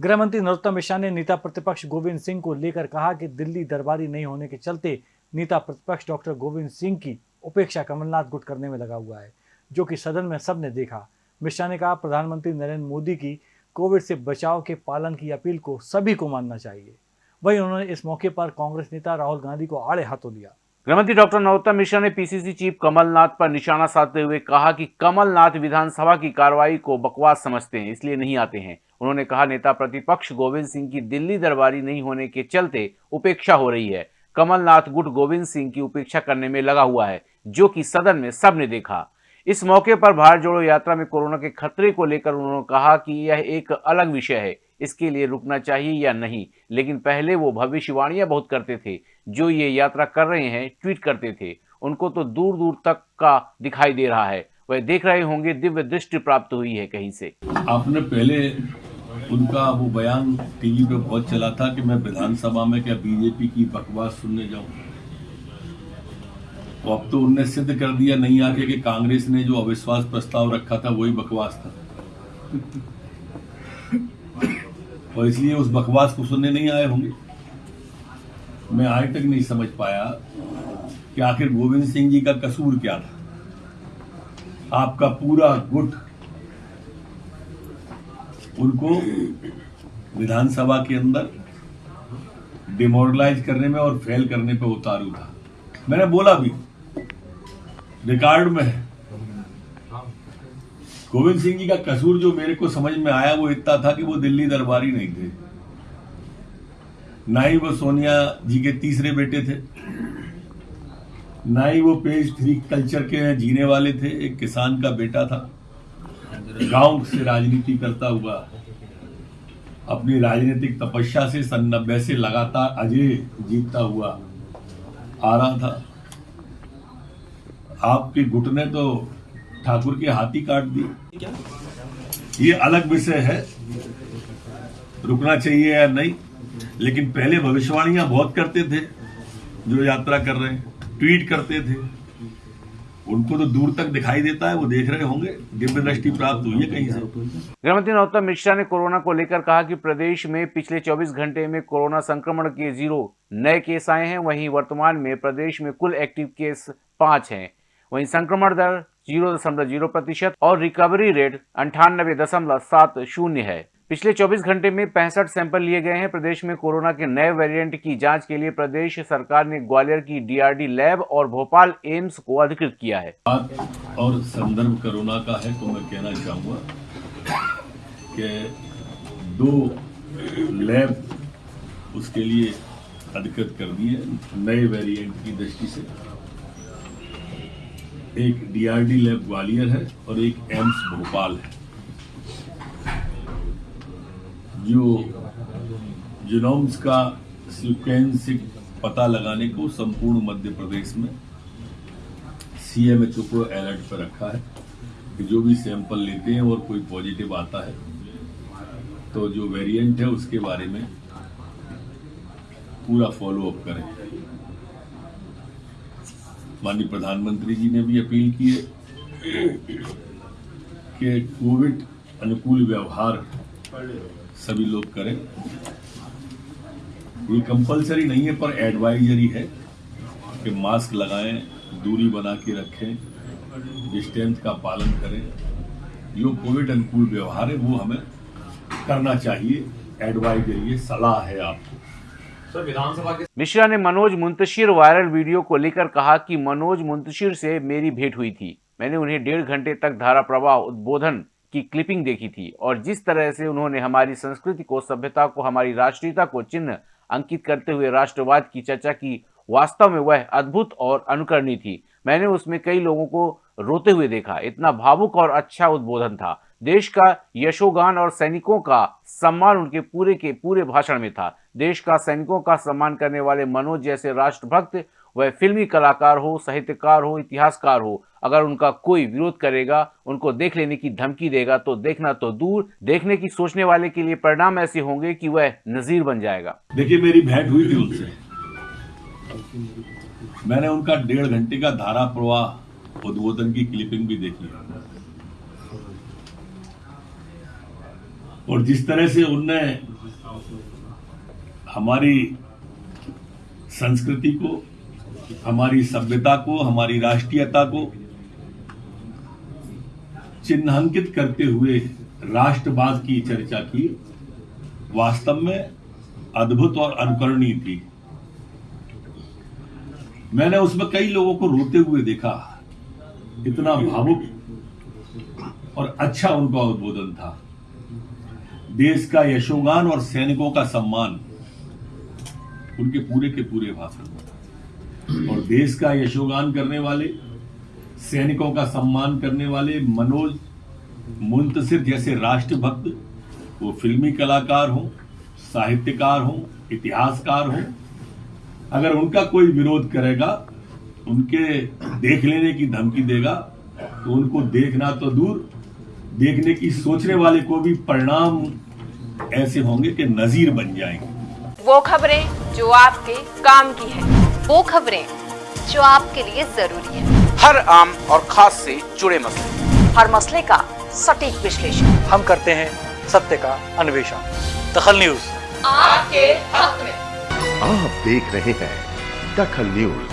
गृह मंत्री नरोत्तम मिश्रा ने नेता प्रतिपक्ष गोविंद सिंह को लेकर कहा कि दिल्ली दरबारी नहीं होने के चलते नेता प्रतिपक्ष डॉक्टर गोविंद सिंह की उपेक्षा कमलनाथ गुट करने में लगा हुआ है, जो कि सदन में सबने देखा। मिश्रा ने कहा, प्रधानमंत्री नरेंद्र मोदी की कोविड से बचाव के पालन की अपील को सभी को मानना चाहिए। वहीं उन्होंने इस मौके पर कांग्रेस नेता राहुल गांधी को आड़े हाथों लिया। गृहमंत्री डॉक्टर नरोत्तम मिश्रा ने पीसीसी चीफ कमलनाथ पर निशाना साधते हुए कहा कि कमलनाथ विधानसभा की कार्रवाई को बकवास समझते हैं, इसलिए नहीं आते हैं। उन्होंने कहा, नेता प्रतिपक्ष गोविंद सिंह की दिल्ली दरबारी नहीं होने के चलते उपेक्षा हो रही है। कमलनाथ गुट गोविंद सिंह की उपेक्षा करने में लगा हुआ है, जो कि सदन में सबने देखा। इस मौके पर भारत जोड़ो यात्रा में कोरोना के खतरे को लेकर उन्होंने कहा कि यह एक अलग विषय है इसके लिए रुकना चाहिए या नहीं। लेकिन पहले वो भविष्यवाणियाँ बहुत करते थे, जो ये यात्रा कर रहे हैं, ट्वीट करते थे। उनको तो दूर दूर तक का दिखाई दे रहा है। वह देख रहे होंगे, दिव्य दृष्टि प्राप्त हुई है कहीं से। आपने पहले उनका वो बयान टीवी पे बहुत चला था कि मैं विधानसभा में क्या बीजेपी की बकवास सुनने जाऊँ। तो अब तो उनने सिद्ध कर दिया नहीं आके कि कांग्रेस ने जो अविश्वास प्रस्ताव रखा था, वही बकवास था। और इसलिए उस बकवास को सुनने नहीं आए होंगे। मैं आज तक नहीं समझ पाया कि आखिर गोविंद सिंह जी का कसूर क्या था। आपका पूरा गुट उनको विधानसभा के अंदर डिमोरलाइज करने में और फेल करने पे उतारू था। मैंने बोला भी, रिकॉर्ड में है। गोविंद सिंह जी का कसूर जो मेरे को समझ में आया, वो इतना था कि वो दिल्ली दरबारी नहीं थे। ना ही वो सोनिया जी के तीसरे बेटे थे, ना ही वो पेज थ्री कल्चर के जीने वाले थे, एक किसान का बेटा था। गाँव से राजनीति करता हुआ, अपनी राजनीतिक तपस्या से सन नब्बे से लगातार अजय जीतता हुआ आ रहा था। आपके गुट ने तो ठाकुर के हाथी काट दिए ये अलग विषय है, रुकना चाहिए या नहीं, लेकिन पहले भविष्यवाणियाँ बहुत करते थे, जो यात्रा कर रहे हैं, ट्वीट करते थे। उनको तो दूर तक दिखाई देता है, वो देख रहे होंगे दिव्य दृष्टि प्राप्त हुई है कहीं से। गृहमंत्री नरोत्तम मिश्रा ने कोरोना को लेकर कहा कि प्रदेश में पिछले 24 घंटे में कोरोना संक्रमण के ज़ीरो नए केस आए हैं, वहीं वर्तमान में प्रदेश में कुल एक्टिव केस पाँच हैं। वहीं संक्रमण दर ज़ीरो दशमलव ज़ीरो प्रतिशत और रिकवरी रेट अंठानबे दशमलव सात शून्य है। पिछले 24 घंटे में पैंसठ सैंपल लिए गए हैं। प्रदेश में कोरोना के नए वेरिएंट की जाँच के लिए प्रदेश सरकार ने ग्वालियर की डीआरडी लैब और भोपाल एम्स को अधिकृत किया है। और संदर्भ कोरोना का है तो मैं कहना चाहूँगा कि दो लैब उसके लिए अधिकृत कर दिए नए वेरिएंट की दृष्टि से। एक डीआरडी लैब ग्वालियर है और एक एम्स भोपाल है। जो जिनोम्स का सिक्वेंसिक पता लगाने को संपूर्ण मध्य प्रदेश में सीएमएचओ को अलर्ट पर रखा है कि जो भी सैंपल लेते हैं और कोई पॉजिटिव आता है तो जो वेरिएंट है उसके बारे में पूरा फॉलो अप करें। माननीय प्रधानमंत्री जी ने भी अपील की है कि कोविड अनुकूल व्यवहार सभी लोग करें। ये कंपलसरी नहीं है, पर एडवाइजरी है कि मास्क लगाएँ, दूरी बना के रखें डिस्टेंस का पालन करें। जो कोविड अनुकूल व्यवहार है, वो हमें करना चाहिए एडवाइजरी है सलाह है आपको। के मिश्रा ने मनोज मुंतशिर वायरल वीडियो को लेकर कहा कि मनोज मुंतशिर से मेरी भेंट हुई थी। मैंने उन्हें डेढ़ घंटे तक धारा प्रवाह उद्बोधन की क्लिपिंग देखी थी और जिस तरह से उन्होंने हमारी संस्कृति को, सभ्यता को, हमारी राष्ट्रीयता को चिन्ह अंकित करते हुए राष्ट्रवाद की चर्चा की, वास्तव में वह अद्भुत और अनुकरणीय थी। मैंने उसमें कई लोगों को रोते हुए देखा। इतना भावुक और अच्छा उद्बोधन था। देश का यशोगान और सैनिकों का सम्मान उनके पूरे के पूरे भाषण में था। देश का सैनिकों का सम्मान करने वाले मनोज जैसे राष्ट्रभक्त, वह फिल्मी कलाकार हो, साहित्यकार हो, इतिहासकार हो, अगर उनका कोई विरोध करेगा, उनको देख लेने की धमकी देगा तो देखना तो दूर, देखने की सोचने वाले के लिए परिणाम ऐसे होंगे कि वह नजीर बन जाएगा। देखिए, मेरी भेंट हुई थी उनसे। मैंने उनका डेढ़ घंटे का धारा प्रवाह उद्बोधन की क्लिपिंग भी देखी और जिस तरह से उनने हमारी संस्कृति को, हमारी सभ्यता को, हमारी राष्ट्रीयता को चिन्हांकित करते हुए राष्ट्रवाद की चर्चा की, वास्तव में अद्भुत और अनुकरणीय थी। मैंने उसमें कई लोगों को रोते हुए देखा। इतना भावुक और अच्छा उनका उद्बोधन था। देश का यशोगान और सैनिकों का सम्मान उनके पूरे के पूरे भाषण और देश का यशोगान करने वाले, सैनिकों का सम्मान करने वाले मनोज मुंतसिर जैसे राष्ट्रभक्त, वो फिल्मी कलाकार हो, साहित्यकार हो, इतिहासकार हो, अगर उनका कोई विरोध करेगा, उनके देख लेने की धमकी देगा तो उनको देखना तो दूर, देखने की सोचने वाले को भी परिणाम ऐसे होंगे कि नजीर बन जाएँगे। वो खबरें जो आपके काम की है वो खबरें जो आपके लिए ज़रूरी है। हर आम और खास से जुड़े मसले। हर मसले का सटीक विश्लेषण। हम करते हैं सत्य का अन्वेषण। दखल न्यूज़। आपके हक में। आप देख रहे हैं दखल न्यूज़।